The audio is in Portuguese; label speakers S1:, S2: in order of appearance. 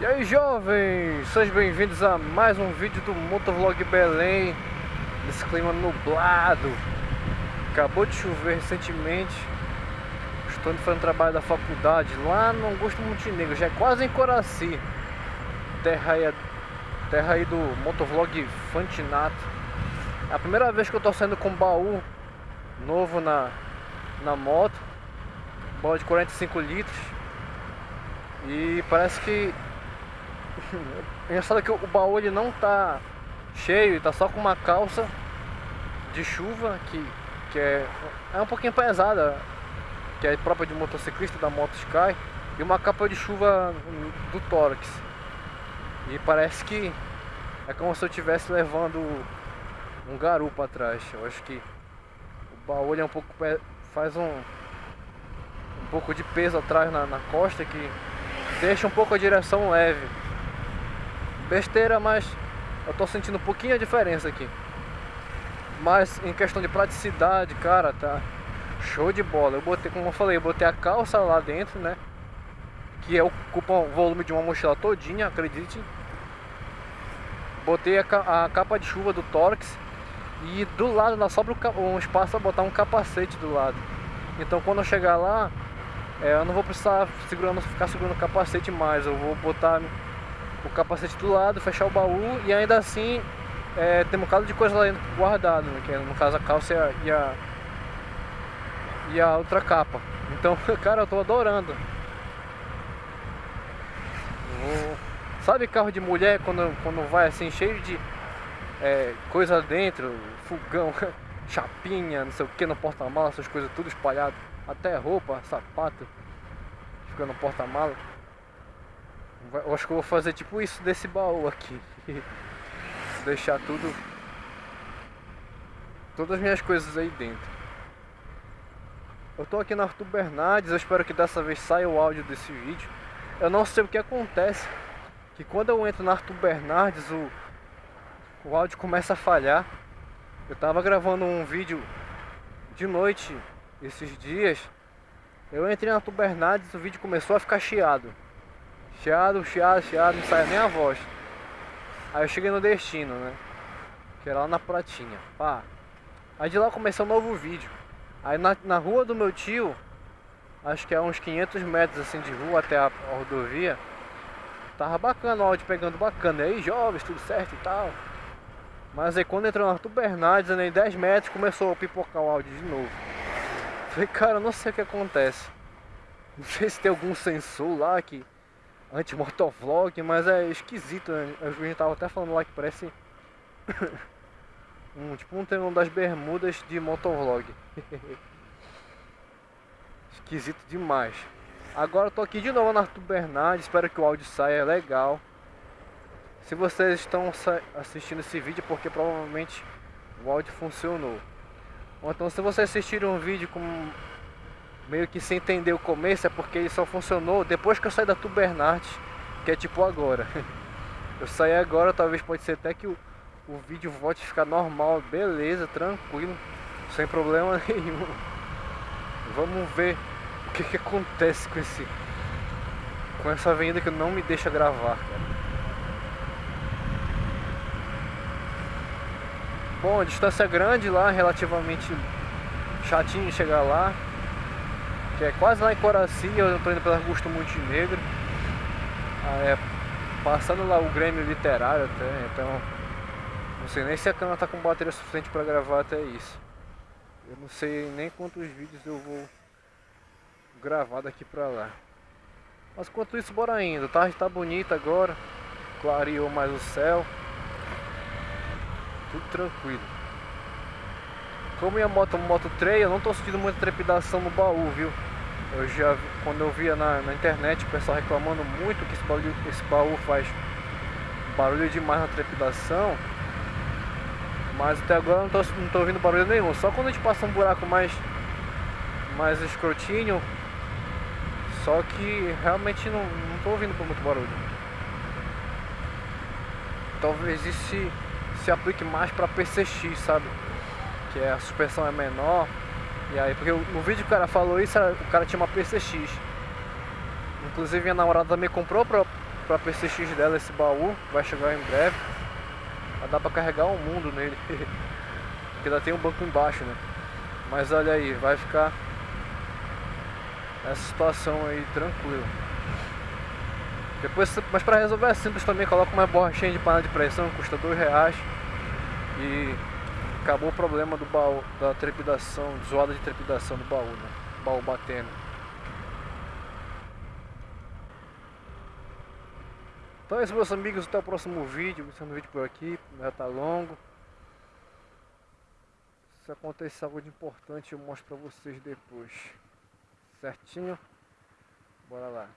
S1: E aí jovens, sejam bem-vindos a mais um vídeo do Motovlog Belém Nesse clima nublado. Acabou de chover recentemente. Estou indo fazendo trabalho da faculdade lá no Augusto Montenegro Já é quase em Coraci. Terra aí, terra aí do Motovlog Fantinato. É a primeira vez que eu estou saindo com baú novo na, na moto. Baú de 45 litros. E parece que Engraçado que o baú ele não tá cheio, tá só com uma calça de chuva que, que é, é um pouquinho pesada, que é própria de motociclista da Moto Sky, e uma capa de chuva do tórax. E parece que é como se eu estivesse levando um garupa atrás. Eu acho que o baú é um pouco faz um um pouco de peso atrás na, na costa que deixa um pouco a direção leve. Besteira, mas eu tô sentindo um pouquinho a diferença aqui. Mas em questão de praticidade, cara, tá show de bola. Eu botei, como eu falei, eu botei a calça lá dentro, né? Que é, ocupa o volume de uma mochila todinha, acredite. Botei a, a capa de chuva do Torx e do lado lá sobra um espaço para botar um capacete do lado. Então quando eu chegar lá, é, eu não vou precisar segurando, ficar segurando o capacete mais, eu vou botar o capacete do lado, fechar o baú e ainda assim é, tem um bocado de coisa lá dentro guardado, né, que é, no caso a calça e a, e a outra capa. Então, cara, eu tô adorando. Sabe carro de mulher quando, quando vai assim cheio de é, coisa dentro, fogão, chapinha, não sei o que no porta-malas, essas coisas tudo espalhado. Até roupa, sapato Fica no porta-mala Eu acho que eu vou fazer tipo isso desse baú aqui. Deixar tudo Todas as minhas coisas aí dentro. Eu tô aqui na Arthur Bernardes Eu espero que dessa vez saia o áudio desse vídeo. Eu não sei o que acontece Que quando eu entro na Arthur Bernardes O, o áudio começa a falhar. Eu tava gravando um vídeo de noite esses dias, eu entrei na Tubernades e o vídeo começou a ficar chiado. Chiado, chiado, chiado, não saia nem a voz. Aí eu cheguei no destino, né? Que era lá na Pratinha. Pá. Aí de lá começou um novo vídeo. Aí na, na rua do meu tio, acho que é uns 500 metros assim de rua até a, a rodovia. Tava bacana o áudio pegando bacana. E aí, jovens, tudo certo e tal. Mas aí quando entrou na Arthur Bernardes, em 10 metros, começou a pipocar o áudio de novo. Falei, cara, eu não sei o que acontece. Não sei se tem algum sensor lá que anti-motovlog, mas é esquisito, né? A gente tava até falando lá que parece um tipo um termo das bermudas de motovlog. esquisito demais. Agora eu tô aqui de novo na Arthur espero que o áudio saia legal. Se vocês estão assistindo esse vídeo, porque provavelmente o áudio funcionou. Ou então se você assistir um vídeo com meio que sem entender o começo, é porque ele só funcionou depois que eu saí da Tubernardes, que é tipo agora. Eu saí agora, talvez pode ser até que o, o vídeo volte a ficar normal, beleza, tranquilo, sem problema nenhum. Vamos ver o que, que acontece com esse com essa avenida que não me deixa gravar, cara. Bom, a distância é grande lá, relativamente chatinho chegar lá. Que é quase lá em Coraci, eu estou indo pelo Augusto Montenegro. É, passando lá o Grêmio Literário até, então... Não sei nem se a câmera está com bateria suficiente para gravar até isso. Eu não sei nem quantos vídeos eu vou gravar daqui para lá. Mas enquanto isso, bora indo. A tarde está bonita agora. Clareou mais o céu tudo tranquilo. Como minha moto é uma moto trail, eu não estou sentindo muita trepidação no baú, viu? Eu já, quando eu via na, na internet o pessoal reclamando muito que esse baú, esse baú faz barulho demais na trepidação, mas até agora não estou ouvindo barulho nenhum. Só quando a gente passa um buraco mais, mais escrotinho, só que realmente não, tô ouvindo por muito barulho. Talvez isso se aplique mais para PCX, sabe? Que a suspensão é menor. E aí, porque no vídeo que o cara falou isso, o cara tinha uma PCX. Inclusive minha namorada também comprou pra, pra PCX dela esse baú, vai chegar em breve. Vai dar pra carregar o um mundo nele. Porque ainda tem um banco embaixo, né? Mas olha aí, vai ficar essa situação aí tranquila. Depois, mas para resolver é simples também, coloca uma borrachinha de panela de pressão, custa dois reais e acabou o problema do baú, da trepidação, zoada de trepidação do baú, né? Baú batendo. Então é isso meus amigos, até o próximo vídeo, o vídeo por aqui, já tá longo. Se acontecer algo de importante eu mostro pra vocês depois. Certinho? Bora lá.